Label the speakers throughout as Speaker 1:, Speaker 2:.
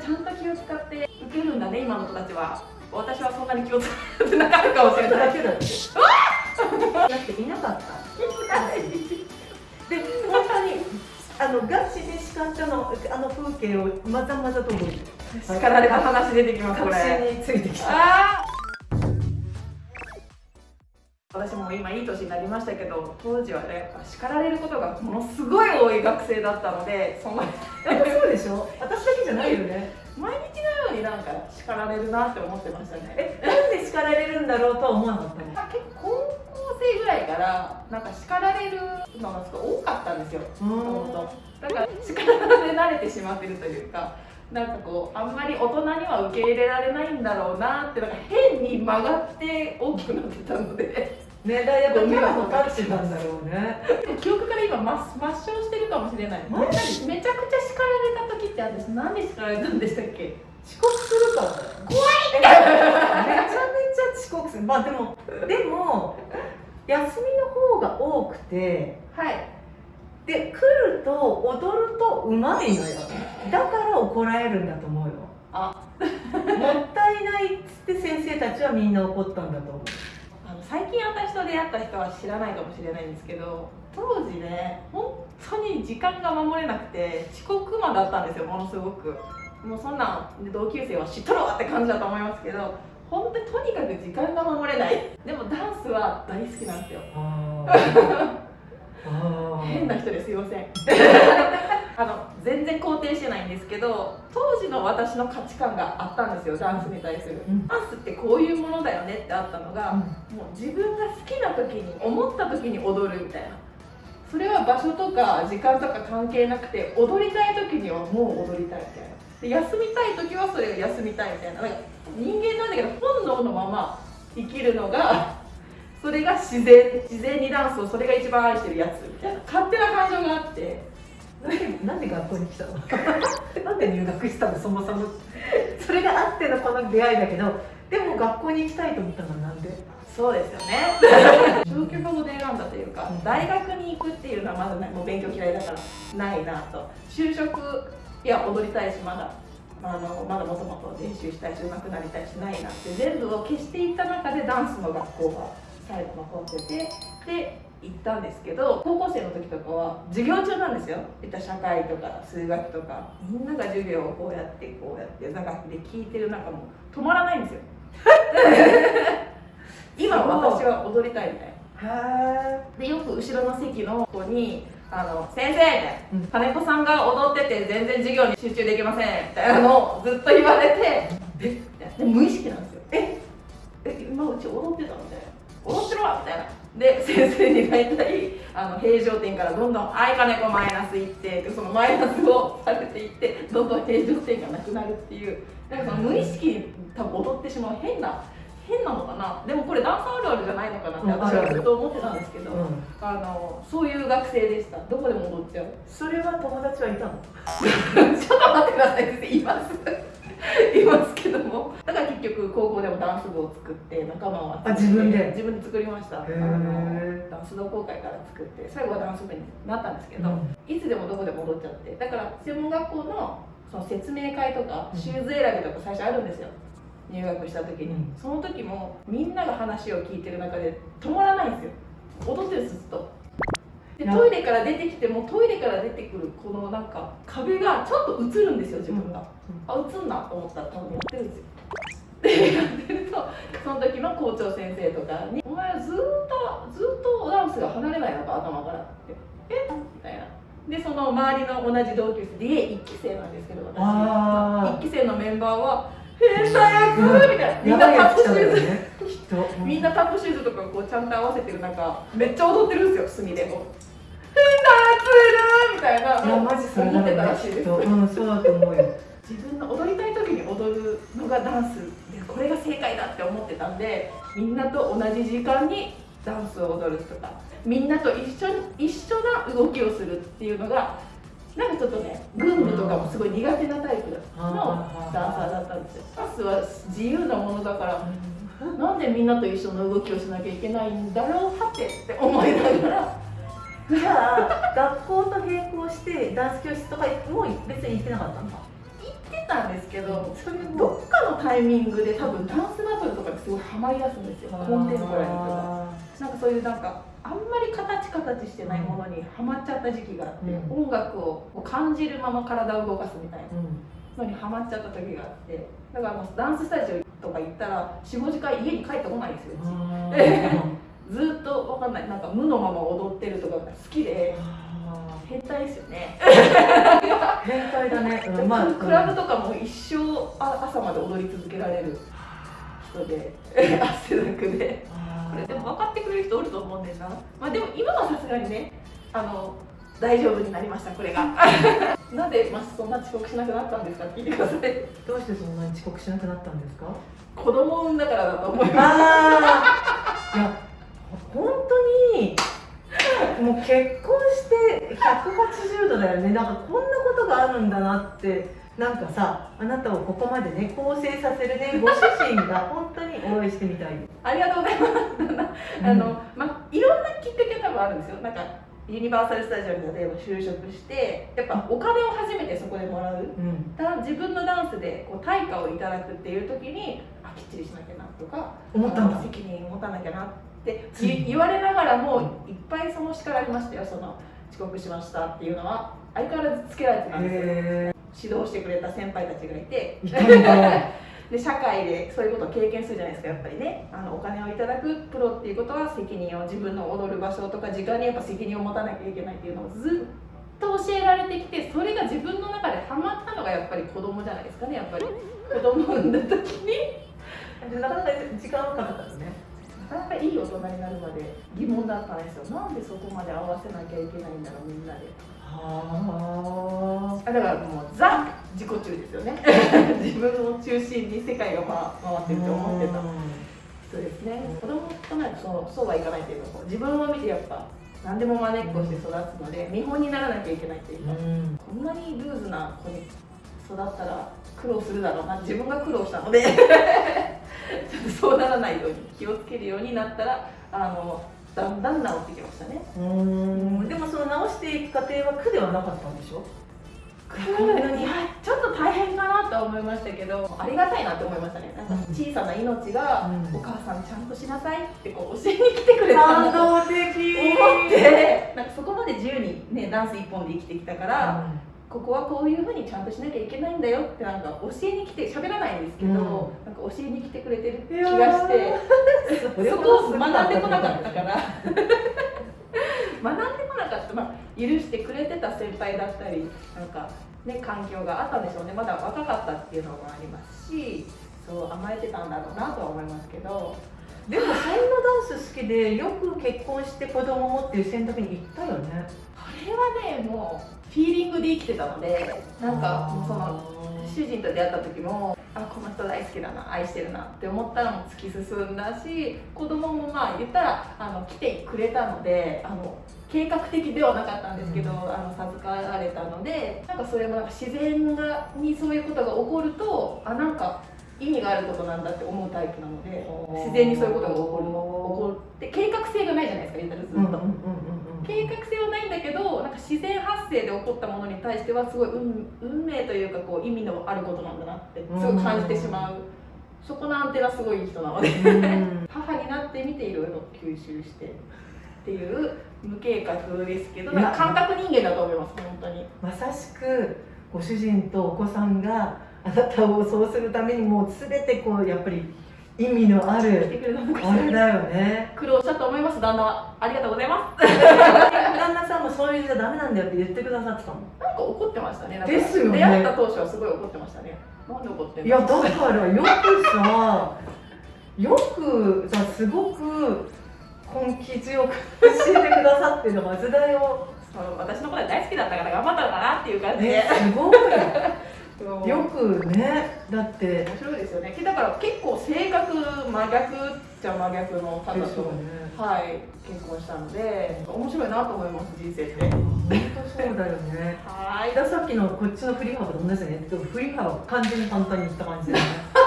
Speaker 1: ちゃんと気を使って受けるんだね今の子たちは。私はそんなに気を使ってなかったかもしれない
Speaker 2: だけだってだっていなかった。で本当にあのガチで叱ったのあの風景をまざまざと覚えてる
Speaker 1: 叱られた話出てきますこ
Speaker 2: 確
Speaker 1: れ
Speaker 2: 信についてきた
Speaker 1: 私も今いい年になりましたけど当時はね叱られることがものすごい多い学生だったのでそんな
Speaker 2: やっぱそうでしょ？私だけじゃないよね。
Speaker 1: 毎日のようになんか叱られるなって思ってましたね。
Speaker 2: えなんで叱られるんだろうとは思わなかったの？
Speaker 1: 結構高校生ぐらいからなんか叱られるのがすごい多かったんですよ。もともと。だから叱られ慣れてしまってるというかなんかこうあんまり大人には受け入れられないんだろうなってなんか変に曲がって大きくなってたので
Speaker 2: ねだやっぱキャラも立ってたんだろうね。
Speaker 1: 記憶から今抹抹消してるかもしれない。めちゃくちゃ叱られた時って私何で叱られたんでしたっけ？
Speaker 2: 遅刻するから怖い。めちゃめちゃ遅刻する。まあでもでも休みの方が多くて
Speaker 1: はい。
Speaker 2: で来ると踊るとうまいのよ。だから怒られるんだと思うよ。
Speaker 1: あ。
Speaker 2: もったいないっつって先生たちはみんな怒ったんだと思う
Speaker 1: と出会った人は知らないかもしれないんですけど当時ね本当に時間が守れなくて遅刻魔だったんですよものすごく。もうそんなん同級生は知っとるわって感じだと思いますけど本当にとにかく時間が守れない。でもダンスは大好きなんですよ。変な人ですいません。あの全然肯定してないんですけど当時の私の価値観があったんですよダンスに対する、
Speaker 2: うん。
Speaker 1: ダンスってこういうものだよねってあったのが、もう自分が好きな時に思った時に踊るみたいな。それは場所とか時間とか関係なくて踊りたい時にはもう踊りたいみたいな。で休みたい時はそれを休みたいみたいな。なんか人間なんだけど本能のまま生きるのがそれが自然自然にダンスをそれが一番愛してるやつみたいな。勝手な感情があって
Speaker 2: なんで学校に来たの？なんで入学したの？そもそも。それがあってのこの出会いだけどでも学校に行きたいと思ったのはなんで？
Speaker 1: そうですよね。消去法で選んだというか
Speaker 2: うん。
Speaker 1: 大学に行くっていうのはまだもう勉強嫌いだからないなと。就職いや踊りたいしまだあのまだもともと練習したいし上手くなりたいしないなって全部を消していった中でダンスの学校が最後残っててで行ったんですけど高校生の時とかは授業中なんですよ。いった社会とか数学とか。みんなが授業をこうやってこうやって座学で聞いてる中もう止まらないんですよ。今私は踊りたいみたいでよく後ろの席の子に「あの先生」みたい
Speaker 2: うん
Speaker 1: な「金子さんが踊ってて全然授業に集中できません」みたいなのをずっと言われて「えみたいな。で無意識なんですよ「ええ今うち踊ってた」みたいな「踊ってるわ」みたいなで先生に大体あの平常点からどんどん「はい金子マイナスいって」でそのマイナスをされていってどんどん平常点がなくなるっていうなんかその無意識に多分踊ってしまう変な変なのかな。でもこれダンスあるあるじゃないのかなって
Speaker 2: うん
Speaker 1: 私はずっと思ってたんですけど、
Speaker 2: うん。
Speaker 1: あのそういう学生でした。どこでも踊っちゃう。
Speaker 2: それは友達はいたの？
Speaker 1: ちょっと待ってください先生言います。言いますけども。だから結局高校でもダンス部を作って仲間を集めて
Speaker 2: あ自分で？
Speaker 1: 自分で作りました。あのダンス同好会から作って最後はダンス部になったんですけど、
Speaker 2: うん。
Speaker 1: いつでもどこでも踊っちゃって。だから専門学校のその説明会とか
Speaker 2: うん。
Speaker 1: シューズ選びとか最初あるんですよ。入学した時に、
Speaker 2: うん。
Speaker 1: その時もみんなが話を聞いてる中で止まらないんですよ。踊ってるんですずっとで
Speaker 2: な
Speaker 1: トイレから出てきてもトイレから出てくるこのなんか壁がちょっと映るんですよ自分が、あ映んなと思ったら多分やってるんですよ。でやってるとその時の校長先生とかに「お前ずーっとずーっとダンスが離れないのか頭から」って「え？みたいな。でその周りの同じ同級生で家1期生なんですけど私。1期生のメンバーは「変態役!」みたいな。みんなタップシューズ。
Speaker 2: ね
Speaker 1: みんなタップシューズとかこうちゃんと合わせてる中めっちゃ踊ってるんですよ隅でこう「変態役みたいな。い
Speaker 2: やマジそれだ。
Speaker 1: 思ってたらしいです。
Speaker 2: うんそうだと思うよ。
Speaker 1: 自分の踊りたい時に踊るのがダンスでこれが正解だって思ってたんでみんなと同じ時間にダンスを踊るとかみんなと一緒に一緒な動きをするっていうのがなんかちょっとね軍部とかもすごい苦手なタイプのダンサーだったんですよ。ダンスは自由なものだからなんでみんなと一緒の動きをしなきゃいけないんだろうはてって思いながら。
Speaker 2: じゃあ学校と並行してダンス教室とかもう別に行ってなかったんだ
Speaker 1: 行ってたんですけど
Speaker 2: それ
Speaker 1: どっかのタイミングで多分ダンスバトルとかですごいハマりだすんですよ。コンテンポラリーとか。なんかそういうなんかあんまり形形してないものにハマっちゃった時期があって、
Speaker 2: うん。
Speaker 1: 音楽を感じるまま体を動かすみたいな
Speaker 2: うん。
Speaker 1: のにハマっちゃった時があってだからもうダンススタジオとか行ったら45時間家に帰ってこないんですようち。ずっとわかんない。なんか無のまま踊ってるとかが好きで
Speaker 2: あ
Speaker 1: 変態ですよね、
Speaker 2: ー変態だね、う んまあ、
Speaker 1: クラブとかも一生あ朝まで踊り続けられる人で 汗だくで
Speaker 2: あー
Speaker 1: これでも分かってくれる人おると思うんだよな。まあでも今はさすがにねあの大丈夫になりましたこれが。なぜ、まあ、そんな遅刻しなくなったんですかって聞いてください。
Speaker 2: どうしてそんなに遅刻しなくなったんですか？
Speaker 1: 子供を産んだからだと思います。
Speaker 2: ああいや本当にもう結婚して180度だよね。なんかこんなことがあるんだなって。なんかさあなたをここまでね構成させるねご主人が本当にお会いしてみたい
Speaker 1: ありがとうございます。あの、まあ、いろんなきっかけ多分あるんですよ。なんかユニバーサル・スタジオに例えば就職してやっぱお金を初めてそこでもらう。
Speaker 2: うん。
Speaker 1: だ自分のダンスでこう対価をいただくっていう時にあきっちりしなきゃなとか
Speaker 2: 思った
Speaker 1: 責任持たなきゃなって
Speaker 2: うん。
Speaker 1: 言言われながらもいっぱいその叱られましたよ。その遅刻しましたっていうのは相変わらずつけられてたんですよ。
Speaker 2: へ
Speaker 1: 指導してくれた先輩たちがいて で社会でそういうことを経験するじゃないですかやっぱりね。あのお金をいただくプロっていうことは責任を自分の踊る場所とか時間にやっぱ責任を持たなきゃいけないっていうのをずっと教えられてきてそれが自分の中でハマったのがやっぱり子供じゃないですかねやっぱり。子供を産んだ時に。
Speaker 2: なかなか時間はかかったのね。
Speaker 1: なかなかいい大人になるまで疑問だったんですよ。なんでそこまで合わせなきゃいけないんだろうみんなで。
Speaker 2: は
Speaker 1: あだからもうザ自己中ですよね。自分を中心に世界が回回ってるって思ってた。そうですね、子供となるとそうそうはいかないという。か自分を見てやっぱ何でも真似っこして育つので見本にならなきゃいけないというか、
Speaker 2: うん。
Speaker 1: こんなにルーズな子に育ったら苦労するだろうな。自分が苦労したので。そうならないように気をつけるようになったらあのだんだん治ってきましたね。
Speaker 2: うん。でもその直していく過程は苦ではなかったんでしょ？
Speaker 1: こんなにちょっと大変かなとは思いましたけどありがたいなって思いましたね。なんか小さな命が、
Speaker 2: うん。
Speaker 1: お母さんちゃんとしなさいってこう教えに来てくれたんだと思
Speaker 2: 感動的。
Speaker 1: ってなんかそこまで自由にねダンス一本で生きてきたから、ここはこういうふうにちゃんとしなきゃいけないんだよってなんか教えに来て喋らないんですけど、
Speaker 2: うん。
Speaker 1: なんか教えに来てくれてる気がして
Speaker 2: そ
Speaker 1: こを学んでこなかったから。学 ん許してくれてた先輩だったりなんか、ね、環境があったんでしょうね。まだ若かったっていうのもありますしそう甘えてたんだろうなとは思いますけど。
Speaker 2: でもそんなダンス好きでよく結婚して子供もっていう選択に行ったよね。
Speaker 1: これはねもうフィーリングで生きてたのでなんかその主人と出会った時もあこの人大好きだな愛してるなって思ったらもう突き進んだし子供もまあ言ったらあの来てくれたのであの計画的ではなかったんですけど、
Speaker 2: うん。
Speaker 1: あの授かられたのでなんかそれもなんか自然がにそういうことが起こるとあなんか意味があることなんだって思うタイプなので自然にそういうことが起こるの起こって計画性がないじゃないですか言ったらずっと。
Speaker 2: うんうんうんうん
Speaker 1: 計画性はないんだけどなんか自然発生で起こったものに対してはすごい運運命というかこう意味のあることなんだなってすごい感じてしまう、そこのアンテナすごいいい人なので。
Speaker 2: うん。
Speaker 1: 母になってみていろいろ吸収してっていう無計画ですけど感覚人間だと思います本当に。
Speaker 2: まさしくご主人とお子さんがあなたをそうするためにもう全てこうやっぱり意味のあ
Speaker 1: 来
Speaker 2: るあれだよね。
Speaker 1: 苦労したと思います旦那。はありがとうございま
Speaker 2: 旦那さんもそういうじゃダメなんだよって言ってくださってたの。
Speaker 1: すなんか怒ってましたね。
Speaker 2: ですよね。
Speaker 1: 出会った当初はすごい怒ってましたね。なんで怒ってんの？
Speaker 2: いやだからよくさよくさすごく根気強く教えてくださってるはずだよ
Speaker 1: そう私のことが大好きだったから頑張ったのかなっていう感じで。
Speaker 2: ね。すごいよ。くねだって。
Speaker 1: 面白いですよね。だから結構性格真逆っちゃ真逆の方と、
Speaker 2: ね。
Speaker 1: はい結婚したので面白いなと思います人生って。
Speaker 2: 本当そうだよね。
Speaker 1: はい。
Speaker 2: ださっきのこっちの振り幅と同じだね。でも振り幅完全に簡単にいった感じだよね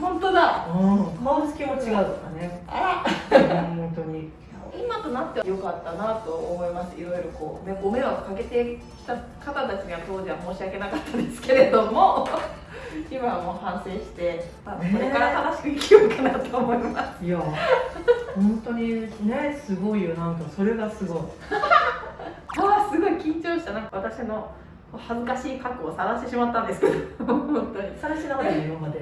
Speaker 1: 本当だ。
Speaker 2: うん。顔つきも違うからね。
Speaker 1: あ
Speaker 2: うん本当に。
Speaker 1: 今となっては良かったなと思います。いろいろこう、ね、ご迷惑かけてきた方たちには当時は申し訳なかったですけれども 今はもう反省して、まあ、これから正しく生きようかなと思います、
Speaker 2: いや本当にねすごいよ。なんかそれがすごい。
Speaker 1: ああすごい緊張した。なんか私の恥ずかしい過去を晒してしまったんですけど。本当に。
Speaker 2: さらしなかったよ今まで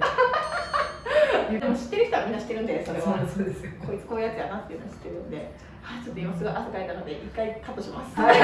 Speaker 1: でも知ってる人はみんな知ってるんでそれは。
Speaker 2: そうですよ
Speaker 1: こいつこういうやつやなっていうのは知ってるんで、はい、ちょっと今すごい汗かいたので一回カットします。
Speaker 2: はい